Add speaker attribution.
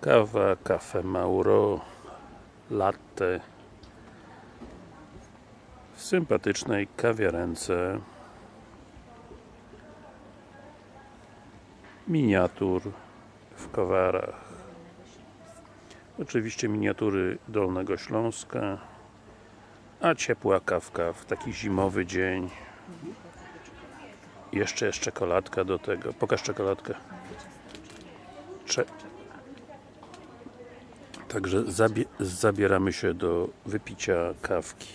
Speaker 1: Kawa, kafe Mauro, latte w sympatycznej kawiarence. Miniatur w Kowarach oczywiście miniatury Dolnego Śląska a ciepła kawka w taki zimowy dzień. Jeszcze jest czekoladka do tego. Pokaż czekoladkę. Cze Także zabie zabieramy się do wypicia kawki